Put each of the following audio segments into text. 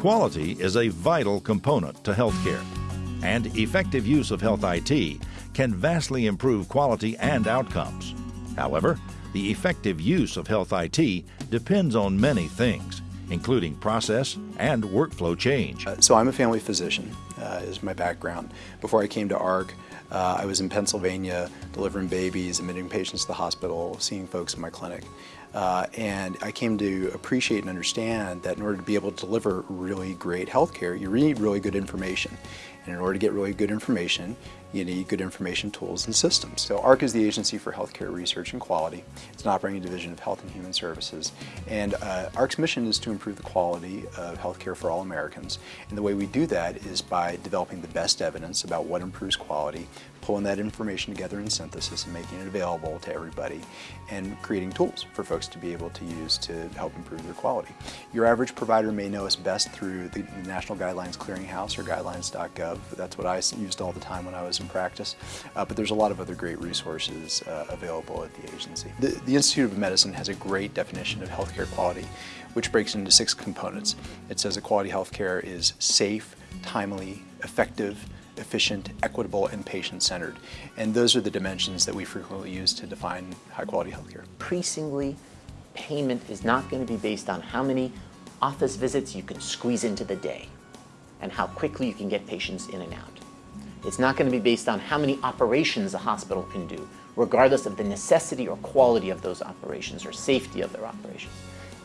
Quality is a vital component to healthcare, and effective use of health IT can vastly improve quality and outcomes. However, the effective use of health IT depends on many things, including process and workflow change. Uh, so I'm a family physician, uh, is my background. Before I came to AHRQ, uh, I was in Pennsylvania delivering babies, admitting patients to the hospital, seeing folks in my clinic. Uh, and I came to appreciate and understand that in order to be able to deliver really great health care, you need really good information. And in order to get really good information, you need good information tools and systems. So AHRQ is the Agency for Healthcare Research and Quality. It's an operating division of Health and Human Services. And uh, AHRQ's mission is to improve the quality of healthcare for all Americans. And the way we do that is by developing the best evidence about what improves quality, pulling that information together in synthesis and making it available to everybody, and creating tools for folks to be able to use to help improve their quality. Your average provider may know us best through the National Guidelines Clearinghouse or guidelines.gov. That's what I used all the time when I was in practice, uh, but there's a lot of other great resources uh, available at the agency. The, the Institute of Medicine has a great definition of healthcare quality, which breaks into six components. It says that quality healthcare is safe, timely, effective, efficient, equitable, and patient-centered. And those are the dimensions that we frequently use to define high-quality healthcare. Increasingly, payment is not going to be based on how many office visits you can squeeze into the day and how quickly you can get patients in and out. It's not going to be based on how many operations a hospital can do, regardless of the necessity or quality of those operations or safety of their operations.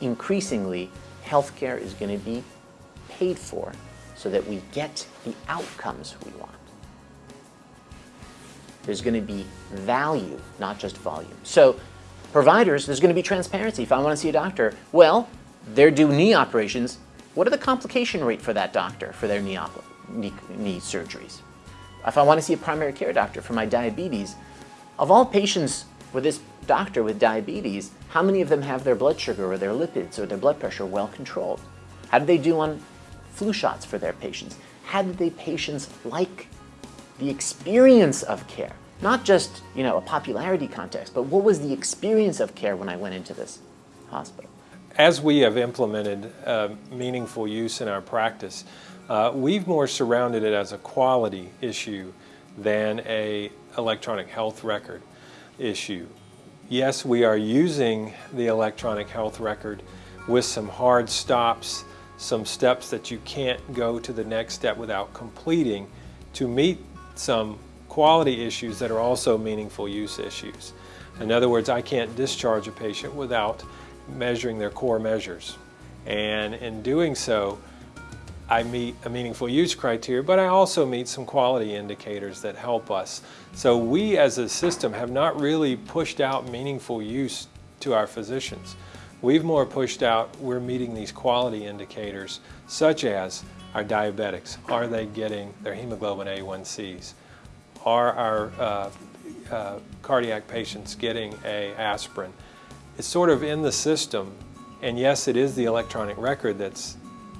Increasingly, healthcare is going to be paid for so that we get the outcomes we want. There's going to be value, not just volume. So providers, there's going to be transparency. If I want to see a doctor, well, they're doing knee operations. What are the complication rate for that doctor for their knee, knee, knee surgeries? If I want to see a primary care doctor for my diabetes, of all patients with this doctor with diabetes, how many of them have their blood sugar or their lipids or their blood pressure well controlled? How do they do on flu shots for their patients? How did the patients like the experience of care? Not just, you know, a popularity context, but what was the experience of care when I went into this hospital? As we have implemented uh, meaningful use in our practice, uh, we've more surrounded it as a quality issue than a electronic health record issue. Yes, we are using the electronic health record with some hard stops some steps that you can't go to the next step without completing to meet some quality issues that are also meaningful use issues. In other words, I can't discharge a patient without measuring their core measures. And in doing so, I meet a meaningful use criteria, but I also meet some quality indicators that help us. So we as a system have not really pushed out meaningful use to our physicians. We've more pushed out, we're meeting these quality indicators, such as our diabetics. Are they getting their hemoglobin A1Cs? Are our uh, uh, cardiac patients getting a aspirin? It's sort of in the system, and yes, it is the electronic record that's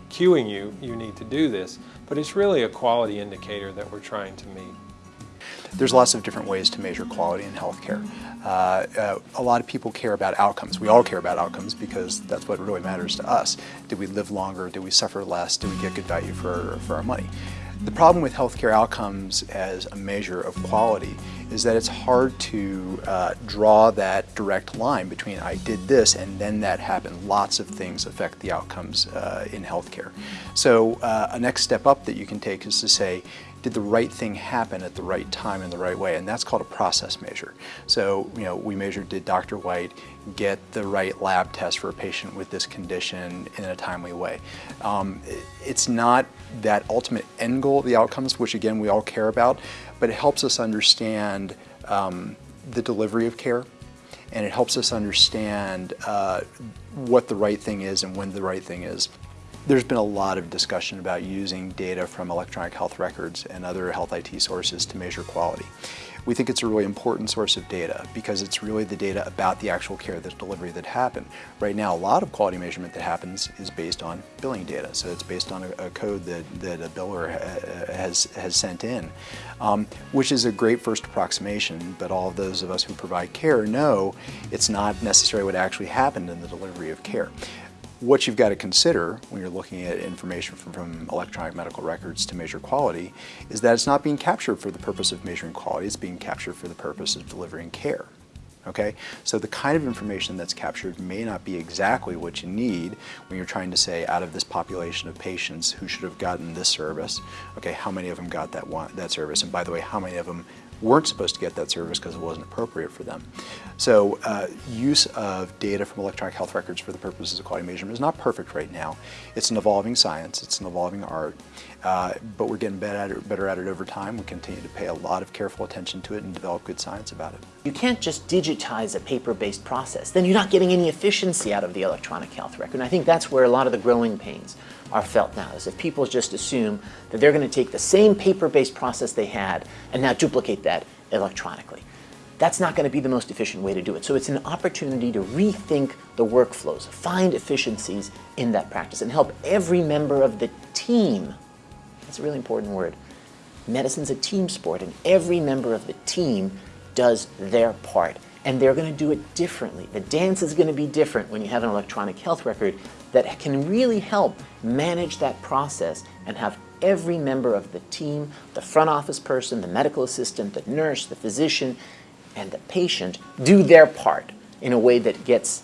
cueing you, you need to do this, but it's really a quality indicator that we're trying to meet. There's lots of different ways to measure quality in healthcare. Uh, uh, a lot of people care about outcomes. We all care about outcomes because that's what really matters to us. Do we live longer? Do we suffer less? Do we get good value for, for our money? The problem with healthcare outcomes as a measure of quality is that it's hard to uh, draw that direct line between I did this and then that happened. Lots of things affect the outcomes uh, in healthcare. So uh, a next step up that you can take is to say, did the right thing happen at the right time in the right way? And that's called a process measure. So, you know, we measured did Dr. White get the right lab test for a patient with this condition in a timely way. Um, it's not that ultimate end goal the outcomes, which again we all care about, but it helps us understand um, the delivery of care and it helps us understand uh, what the right thing is and when the right thing is. There's been a lot of discussion about using data from electronic health records and other health IT sources to measure quality. We think it's a really important source of data because it's really the data about the actual care, the delivery that happened. Right now, a lot of quality measurement that happens is based on billing data. So it's based on a, a code that, that a biller ha has, has sent in, um, which is a great first approximation, but all of those of us who provide care know it's not necessarily what actually happened in the delivery of care what you've got to consider when you're looking at information from, from, electronic medical records to measure quality is that it's not being captured for the purpose of measuring quality, it's being captured for the purpose of delivering care. Okay, so the kind of information that's captured may not be exactly what you need when you're trying to say out of this population of patients who should have gotten this service, okay, how many of them got that one, that service, and by the way, how many of them weren't supposed to get that service because it wasn't appropriate for them. So uh, use of data from electronic health records for the purposes of quality measurement is not perfect right now. It's an evolving science, it's an evolving art, uh, but we're getting better at, it, better at it over time. We continue to pay a lot of careful attention to it and develop good science about it. You can't just digitize a paper-based process. Then you're not getting any efficiency out of the electronic health record. And I think that's where a lot of the growing pains are felt now, is if people just assume that they're going to take the same paper-based process they had and now duplicate that electronically. That's not going to be the most efficient way to do it. So it's an opportunity to rethink the workflows, find efficiencies in that practice, and help every member of the team. That's a really important word. Medicine's a team sport, and every member of the team does their part. And they're going to do it differently. The dance is going to be different when you have an electronic health record that can really help manage that process and have every member of the team, the front office person, the medical assistant, the nurse, the physician, and the patient do their part in a way that gets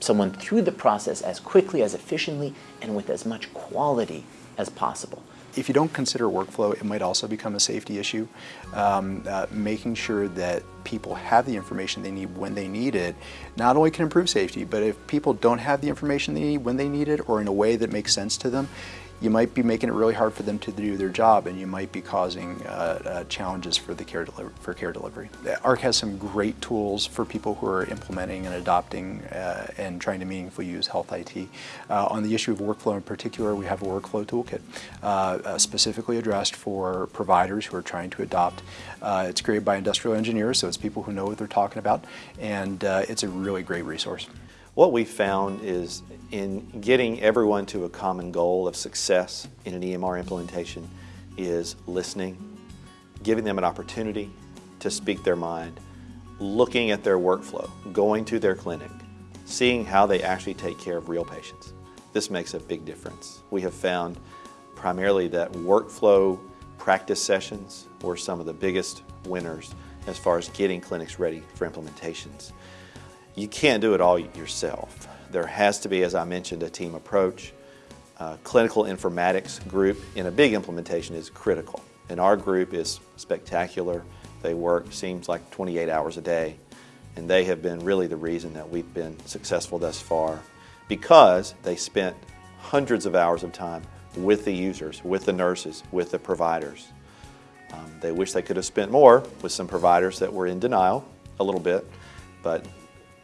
someone through the process as quickly, as efficiently, and with as much quality as possible. If you don't consider workflow, it might also become a safety issue. Um, uh, making sure that people have the information they need when they need it not only can improve safety, but if people don't have the information they need when they need it or in a way that makes sense to them, you might be making it really hard for them to do their job and you might be causing uh, uh, challenges for the care for care delivery. AHRQ has some great tools for people who are implementing and adopting uh, and trying to meaningfully use health IT. Uh, on the issue of workflow in particular, we have a workflow toolkit uh, uh, specifically addressed for providers who are trying to adopt. it's created by industrial engineers, so it's people who know what they're talking about, and it's a really great resource. What we found is in getting everyone to a common goal of success in an EMR implementation is listening, giving them an opportunity to speak their mind, looking at their workflow, going to their clinic, seeing how they actually take care of real patients. This makes a big difference. We have found primarily that workflow practice sessions were some of the biggest winners as far as getting clinics ready for implementations. You can't do it all yourself. There has to be, as I mentioned, a team approach. Uh, clinical informatics group in a big implementation is critical. And our group is spectacular. They work, seems like 28 hours a day. And they have been really the reason that we've been successful thus far because they spent hundreds of hours of time with the users, with the nurses, with the providers. Um, they wish they could have spent more with some providers that were in denial a little bit, but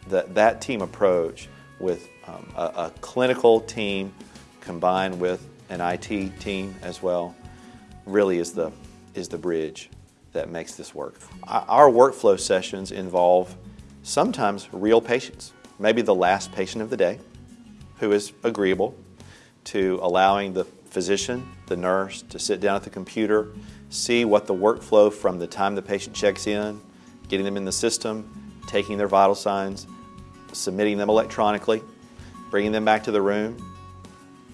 that, that team approach with um, a, a, clinical team combined with an IT team as well really is the, is the bridge that makes this work. Our workflow sessions involve sometimes real patients, maybe the last patient of the day who is agreeable to allowing the physician, the nurse, to sit down at the computer, see what the workflow from the time the patient checks in, getting them in the system, taking their vital signs, submitting them electronically, bringing them back to the room,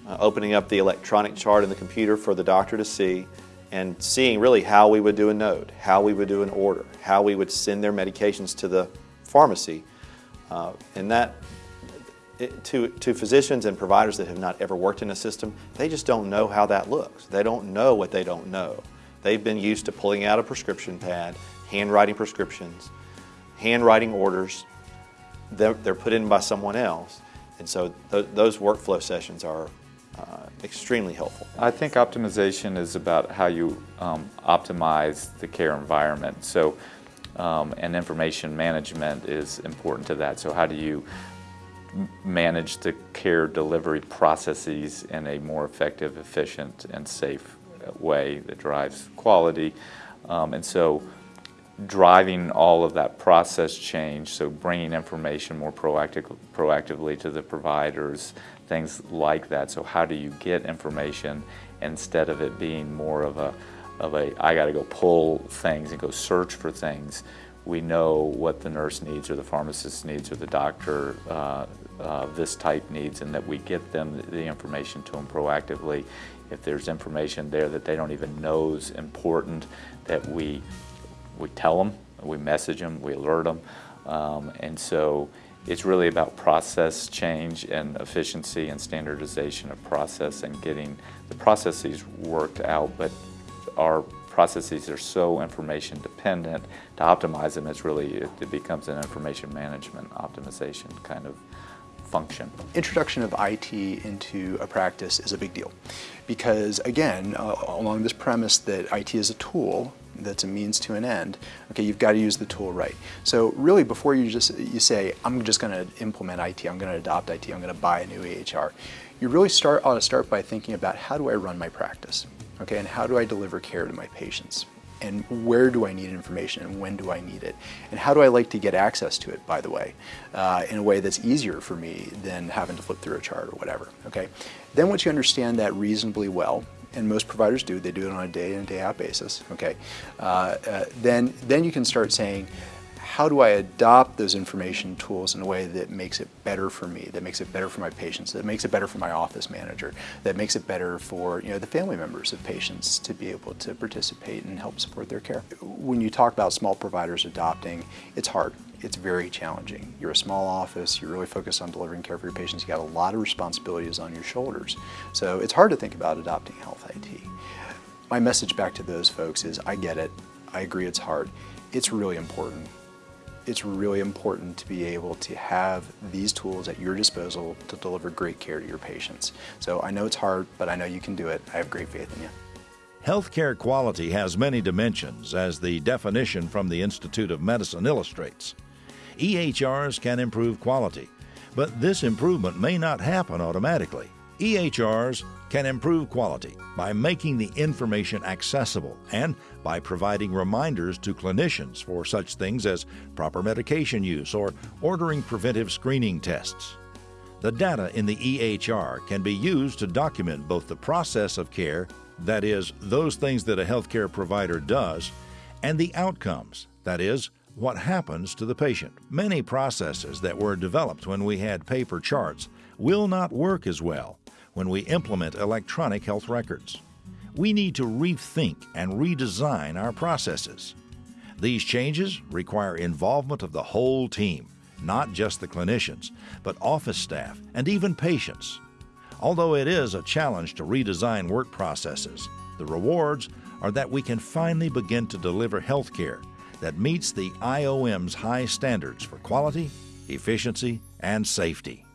uh, opening up the electronic chart in the computer for the doctor to see, and seeing really how we would do a note, how we would do an order, how we would send their medications to the pharmacy. Uh, and that, it, to, to physicians and providers that have not ever worked in a system, they just don't know how that looks. They don't know what they don't know. They've been used to pulling out a prescription pad, handwriting prescriptions, handwriting orders, they're, they're put in by someone else. And so th those workflow sessions are uh, extremely helpful. I think optimization is about how you um, optimize the care environment. So, um, and information management is important to that. So how do you manage the care delivery processes in a more effective, efficient, and safe way that drives quality? Um, and so driving all of that process change, so bringing information more proactive, proactively to the providers, things like that. So how do you get information instead of it being more of a, of a I got to go pull things and go search for things, we know what the nurse needs or the pharmacist needs or the doctor uh, uh, this type needs and that we get them the information to them proactively. If there's information there that they don't even know is important, that we, we tell them, we message them, we alert them. Um, and so it's really about process change and efficiency and standardization of process and getting the processes worked out, but our processes are so information dependent to optimize them it's really it, it becomes an information management optimization kind of function. Introduction of IT into a practice is a big deal because again uh, along this premise that IT is a tool that's a means to an end, okay, you've got to use the tool right. So really before you just you say, I'm just going to implement IT, I'm going to adopt IT, I'm going to buy a new EHR, you really start ought to start by thinking about how do I run my practice, okay, and how do I deliver care to my patients? And where do I need information and when do I need it? And how do I like to get access to it by the way uh, in a way that's easier for me than having to flip through a chart or whatever okay? Then once you understand that reasonably well and most providers do, they do it on a day in, day out basis, okay, uh, uh, then, then you can start saying, how do I adopt those information tools in a way that makes it better for me, that makes it better for my patients, that makes it better for my office manager, that makes it better for you know, the family members of patients to be able to participate and help support their care. When you talk about small providers adopting, it's hard it's very challenging. You're a small office, you're really focused on delivering care for your patients, you got a lot of responsibilities on your shoulders. So it's hard to think about adopting health IT. My message back to those folks is I get it, I agree it's hard. It's really important. It's really important to be able to have these tools at your disposal to deliver great care to your patients. So I know it's hard, but I know you can do it. I have great faith in you. Healthcare quality has many dimensions, as the definition from the Institute of Medicine illustrates. EHRs can improve quality, but this improvement may not happen automatically. EHRs can improve quality by making the information accessible and by providing reminders to clinicians for such things as proper medication use or ordering preventive screening tests. The data in the EHR can be used to document both the process of care, that is, those things that a healthcare provider does, and the outcomes, that is, what happens to the patient. Many processes that were developed when we had paper charts will not work as well when we implement electronic health records. We need to rethink and redesign our processes. These changes require involvement of the whole team, not just the clinicians, but office staff and even patients. Although it is a challenge to redesign work processes, the rewards are that we can finally begin to deliver health care that meets the IOM's high standards for quality, efficiency, and safety.